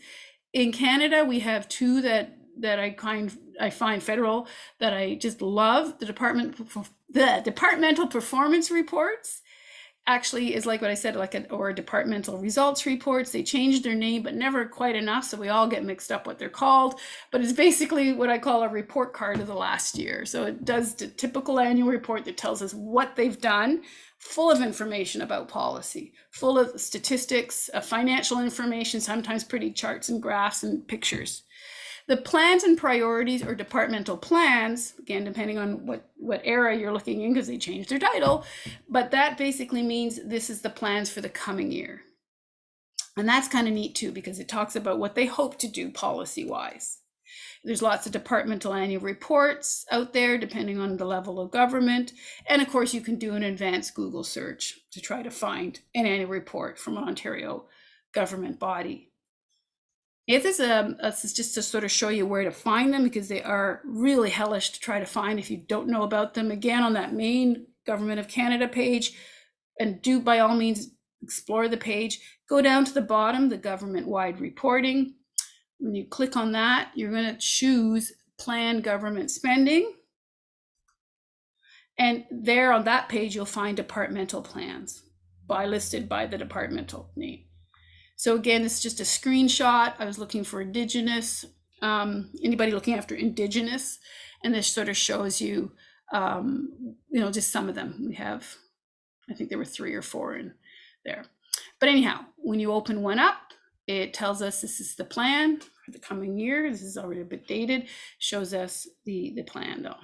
In Canada, we have two that that I kind I find federal that I just love the department the departmental performance reports actually is like what I said, like an or departmental results reports. They changed their name, but never quite enough, so we all get mixed up what they're called. But it's basically what I call a report card of the last year. So it does the typical annual report that tells us what they've done, full of information about policy, full of statistics, uh, financial information, sometimes pretty charts and graphs and pictures. The plans and priorities or departmental plans, again, depending on what, what era you're looking in, because they changed their title, but that basically means this is the plans for the coming year. And that's kind of neat too, because it talks about what they hope to do policy wise. There's lots of departmental annual reports out there, depending on the level of government. And of course, you can do an advanced Google search to try to find an annual report from an Ontario government body. If this, um, this is just to sort of show you where to find them because they are really hellish to try to find if you don't know about them. Again, on that main Government of Canada page, and do by all means explore the page. Go down to the bottom, the government-wide reporting. When you click on that, you're going to choose plan government spending. And there on that page, you'll find departmental plans by listed by the departmental name. So again, it's just a screenshot. I was looking for Indigenous, um, anybody looking after Indigenous, and this sort of shows you, um, you know, just some of them. We have, I think there were three or four in there. But anyhow, when you open one up, it tells us this is the plan for the coming year. This is already a bit dated, shows us the, the plan though.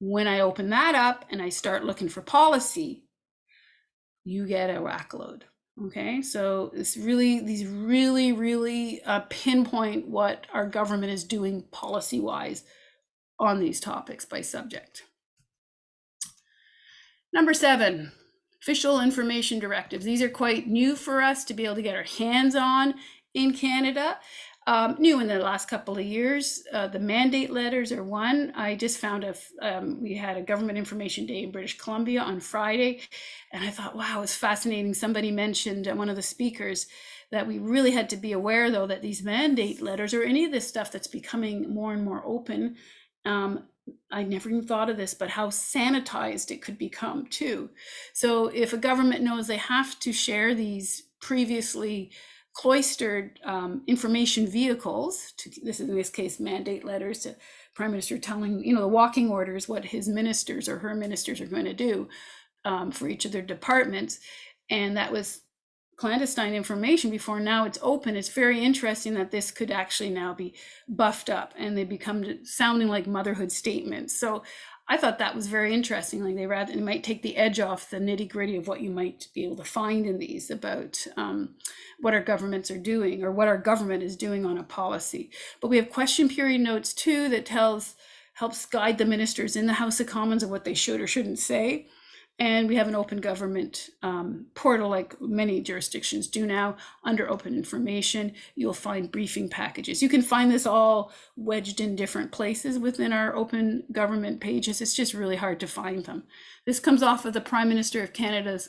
When I open that up and I start looking for policy, you get a rack load. Okay, so it's really, these really, really uh, pinpoint what our government is doing policy wise on these topics by subject. Number seven, official information directives. These are quite new for us to be able to get our hands on in Canada. Um, new in the last couple of years. Uh, the mandate letters are one. I just found a, um, we had a government information day in British Columbia on Friday, and I thought, wow, it's fascinating. Somebody mentioned, uh, one of the speakers, that we really had to be aware though that these mandate letters or any of this stuff that's becoming more and more open, um, I never even thought of this, but how sanitized it could become too. So if a government knows they have to share these previously cloistered um, information vehicles to this is in this case mandate letters to prime minister telling you know the walking orders what his ministers or her ministers are going to do um, for each of their departments. And that was clandestine information before now it's open. It's very interesting that this could actually now be buffed up and they become sounding like motherhood statements. So I thought that was very interesting. Like they rather it might take the edge off the nitty gritty of what you might be able to find in these about um, what our governments are doing or what our government is doing on a policy. But we have question period notes too that tells helps guide the ministers in the House of Commons of what they should or shouldn't say. And we have an open government um, portal like many jurisdictions do now under open information. You'll find briefing packages. You can find this all wedged in different places within our open government pages. It's just really hard to find them. This comes off of the Prime Minister of Canada's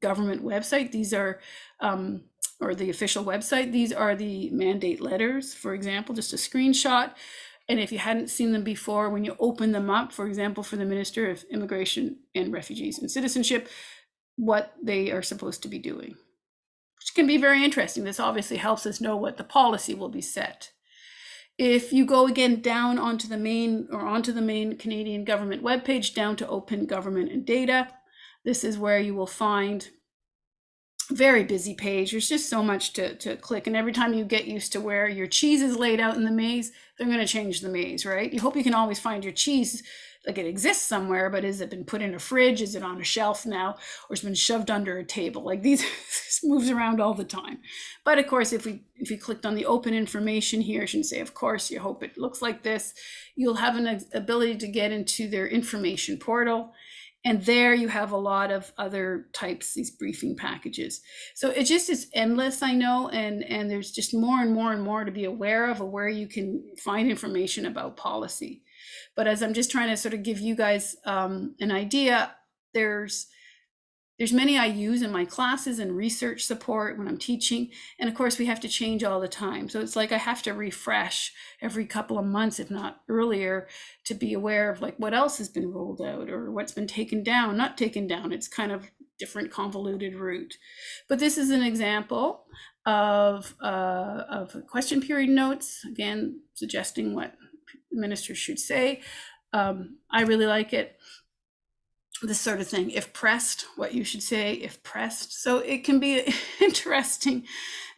government website. These are, um, or the official website, these are the mandate letters, for example, just a screenshot. And if you hadn't seen them before, when you open them up, for example, for the Minister of Immigration and Refugees and Citizenship, what they are supposed to be doing, which can be very interesting. This obviously helps us know what the policy will be set. If you go again down onto the main or onto the main Canadian government webpage, down to open government and data, this is where you will find very busy page. There's just so much to, to click. And every time you get used to where your cheese is laid out in the maze, they're going to change the maze, right? You hope you can always find your cheese, like it exists somewhere, but has it been put in a fridge? Is it on a shelf now? Or it's been shoved under a table? Like these moves around all the time. But of course, if we if you clicked on the open information here, I shouldn't say, of course, you hope it looks like this, you'll have an ability to get into their information portal and there you have a lot of other types, these briefing packages. So it just is endless, I know, and, and there's just more and more and more to be aware of, where you can find information about policy. But as I'm just trying to sort of give you guys um, an idea, there's there's many I use in my classes and research support when I'm teaching. And of course, we have to change all the time. So it's like I have to refresh every couple of months, if not earlier, to be aware of like what else has been rolled out or what's been taken down, not taken down. It's kind of different convoluted route. But this is an example of, uh, of question period notes, again, suggesting what ministers should say. Um, I really like it this sort of thing. If pressed what you should say if pressed. So it can be interesting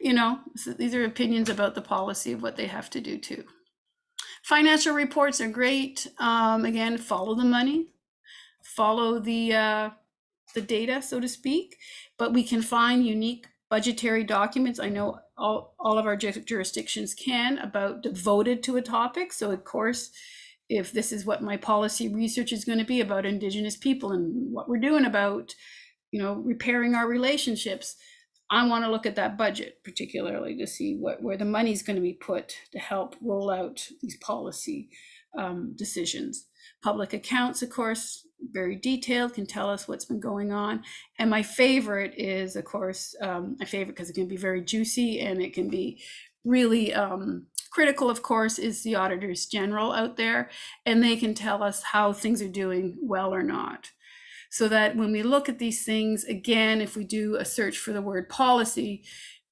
you know so these are opinions about the policy of what they have to do too. Financial reports are great. Um, again follow the money. Follow the uh, the data so to speak. But we can find unique budgetary documents. I know all, all of our jurisdictions can about devoted to a topic. So of course if this is what my policy research is going to be about indigenous people and what we're doing about you know repairing our relationships i want to look at that budget particularly to see what where the money is going to be put to help roll out these policy um, decisions. Public accounts of course very detailed can tell us what's been going on. And my favorite is of course um, my favorite because it can be very juicy and it can be really um, critical, of course, is the auditors general out there, and they can tell us how things are doing well or not. So that when we look at these things, again, if we do a search for the word policy,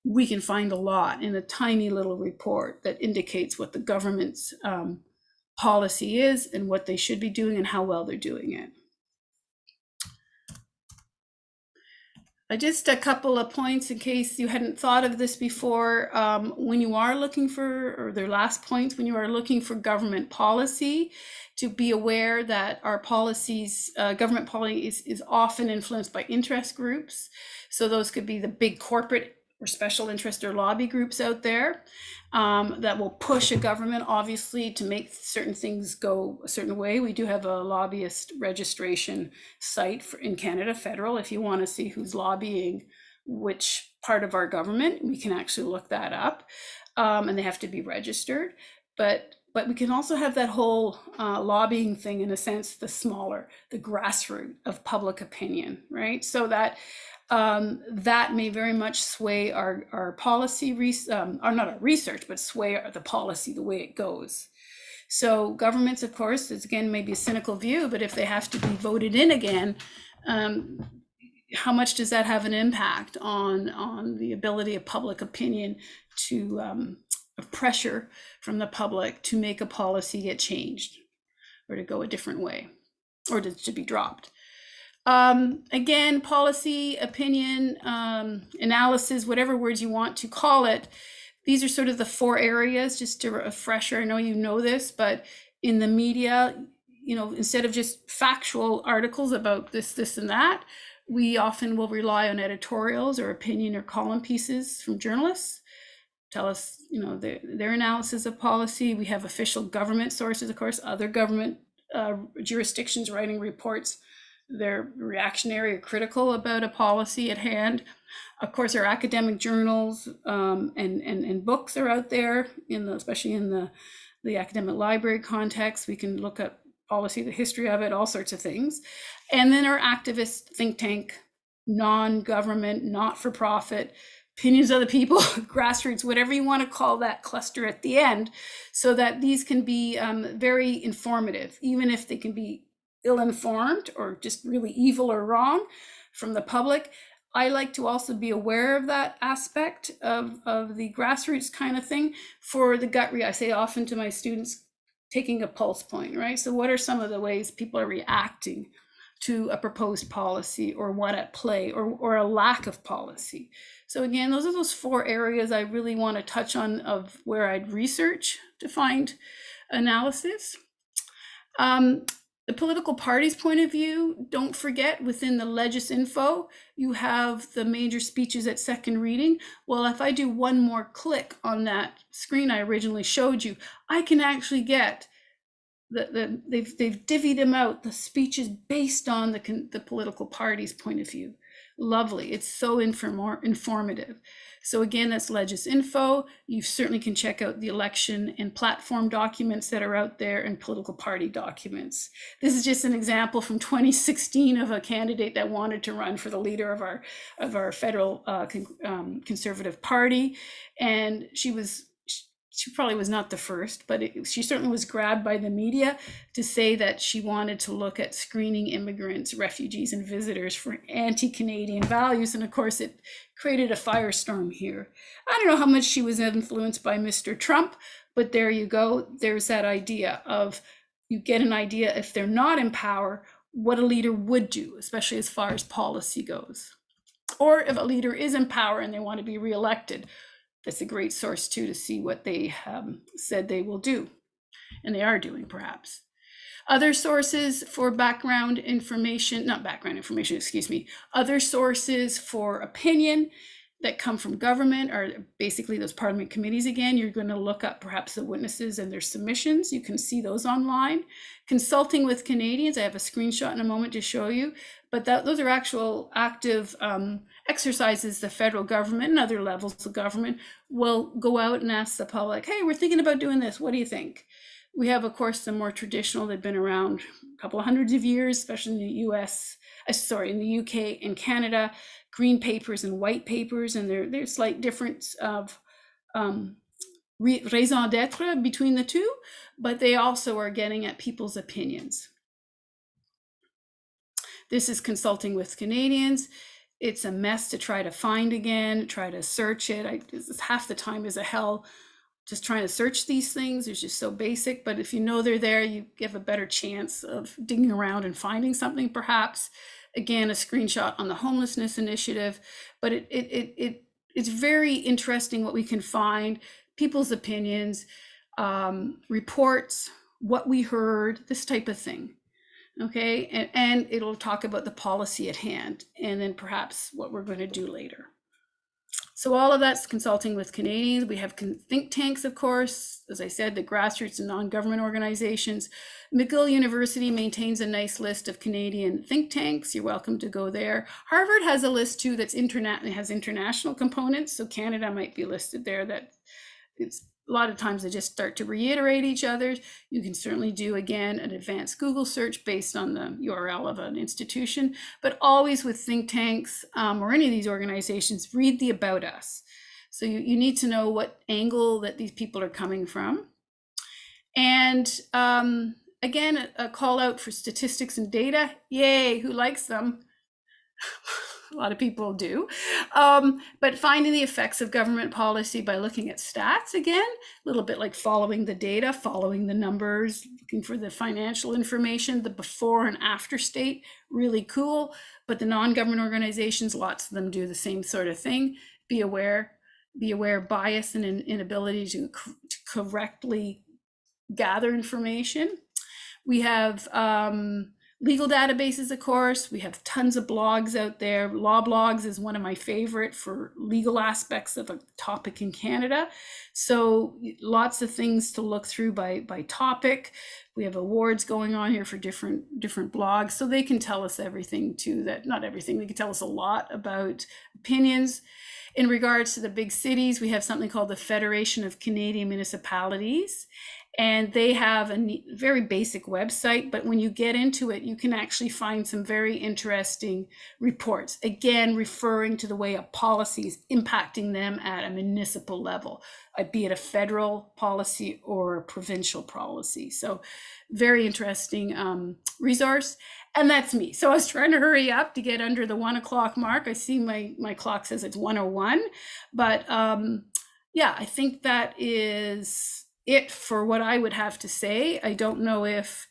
we can find a lot in a tiny little report that indicates what the government's um, policy is and what they should be doing and how well they're doing it. Uh, just a couple of points in case you hadn't thought of this before. Um, when you are looking for, or their last points, when you are looking for government policy, to be aware that our policies, uh, government policy is, is often influenced by interest groups. So those could be the big corporate or special interest or lobby groups out there um, that will push a government, obviously, to make certain things go a certain way. We do have a lobbyist registration site for, in Canada, federal. If you want to see who's lobbying which part of our government, we can actually look that up, um, and they have to be registered. But but we can also have that whole uh, lobbying thing in a sense, the smaller, the grassroots of public opinion, right? So that um, that may very much sway our, our policy, um, or not our research, but sway the policy the way it goes. So governments, of course, is again maybe a cynical view, but if they have to be voted in again, um, how much does that have an impact on on the ability of public opinion to um, pressure from the public to make a policy get changed or to go a different way or to, to be dropped? Um, again, policy, opinion, um, analysis, whatever words you want to call it. These are sort of the four areas, just to refresher. I know you know this, but in the media, you know, instead of just factual articles about this, this, and that, we often will rely on editorials or opinion or column pieces from journalists tell us you know their, their analysis of policy we have official government sources of course other government uh, jurisdictions writing reports they're reactionary or critical about a policy at hand. Of course, our academic journals um, and, and, and books are out there, in the, especially in the, the academic library context. We can look at policy, the history of it, all sorts of things. And then our activist think tank, non-government, not-for-profit, opinions of the people, grassroots, whatever you want to call that cluster at the end, so that these can be um, very informative, even if they can be ill-informed or just really evil or wrong from the public. I like to also be aware of that aspect of, of the grassroots kind of thing for the gut re I say often to my students, taking a pulse point, right? So what are some of the ways people are reacting to a proposed policy or what at play or, or a lack of policy? So again, those are those four areas I really want to touch on of where I'd research to find analysis. Um, the political party's point of view, don't forget within the legis info, you have the major speeches at second reading. Well, if I do one more click on that screen I originally showed you, I can actually get the, the they've they've divvied them out the speeches based on the the political party's point of view. Lovely. It's so inform- informative. So again, that's Legis Info. You certainly can check out the election and platform documents that are out there and political party documents. This is just an example from 2016 of a candidate that wanted to run for the leader of our of our federal uh, con- um, conservative party, and she was she probably was not the first, but it, she certainly was grabbed by the media to say that she wanted to look at screening immigrants, refugees, and visitors for anti Canadian values. And of course, it created a firestorm here. I don't know how much she was influenced by Mr. Trump, but there you go. There's that idea of you get an idea if they're not in power, what a leader would do, especially as far as policy goes. Or if a leader is in power and they want to be reelected, that's a great source too to see what they um, said they will do and they are doing perhaps. Other sources for background information not background information excuse me other sources for opinion that come from government are basically those parliament committees again. You're going to look up perhaps the witnesses and their submissions. You can see those online. Consulting with canadians i have a screenshot in a moment to show you but that, those are actual active um, exercises the federal government and other levels of government will go out and ask the public, hey, we're thinking about doing this. What do you think? We have, of course, the more traditional, they've been around a couple of hundreds of years, especially in the US, uh, sorry, in the UK and Canada, green papers and white papers, and there, there's slight difference of um, raison d'etre between the two, but they also are getting at people's opinions. This is consulting with Canadians it's a mess to try to find again, try to search it. I half the time is a hell just trying to search these things. It's just so basic. But if you know they're there, you have a better chance of digging around and finding something, perhaps. Again, a screenshot on the homelessness initiative. But it it it, it it's very interesting what we can find, people's opinions, um, reports, what we heard, this type of thing okay and, and it'll talk about the policy at hand and then perhaps what we're going to do later. So all of that's consulting with canadians. We have think tanks of course. As i said the grassroots and non-government organizations. Mcgill university maintains a nice list of canadian think tanks. You're welcome to go there. Harvard has a list too that's internet has international components so canada might be listed there that it's a lot of times they just start to reiterate each other. You can certainly do, again, an advanced Google search based on the URL of an institution, but always with think tanks um, or any of these organizations, read the about us. So you, you need to know what angle that these people are coming from. And um, again, a, a call out for statistics and data. Yay, who likes them? a lot of people do. Um, but finding the effects of government policy by looking at stats again, a little bit like following the data, following the numbers, looking for the financial information, the before and after state, really cool. But the non-government organizations, lots of them do the same sort of thing. Be aware, be aware of bias and inability to, to correctly gather information. We have um, legal databases, of course. We have tons of blogs out there. Law blogs is one of my favorite for legal aspects of a topic in Canada. So lots of things to look through by by topic. We have awards going on here for different different blogs, so they can tell us everything too. That not everything. They can tell us a lot about opinions. In regards to the big cities, we have something called the Federation of Canadian Municipalities and they have a very basic website but when you get into it you can actually find some very interesting reports again referring to the way a policy is impacting them at a municipal level uh, be it a federal policy or a provincial policy. So very interesting um, resource. And that's me. So i was trying to hurry up to get under the one o'clock mark. I see my my clock says it's 101 but um yeah i think that is it for what I would have to say. I don't know if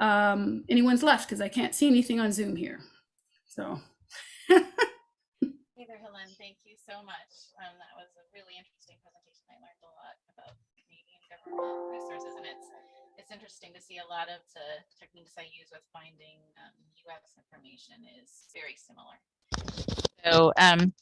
um, anyone's left because I can't see anything on Zoom here. So. Hey there, Helen. Thank you so much. Um, that was a really interesting presentation. I learned a lot about Canadian government resources, and it's it's interesting to see a lot of the techniques I use with finding um, UX information is very similar. So um,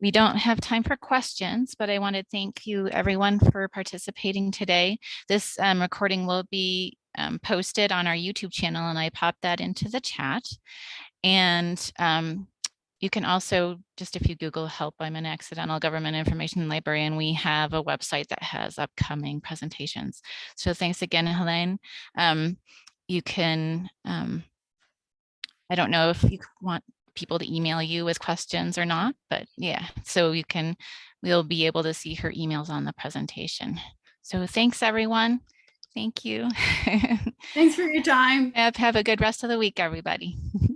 we don't have time for questions, but I want to thank you everyone for participating today. This um, recording will be um, posted on our YouTube channel and I popped that into the chat. And um, you can also, just if you Google help, I'm an accidental government information librarian, we have a website that has upcoming presentations. So thanks again, Helene. Um, you can, um, I don't know if you want people to email you with questions or not, but yeah, so you can, we'll be able to see her emails on the presentation. So thanks, everyone. Thank you. Thanks for your time. have, have a good rest of the week, everybody.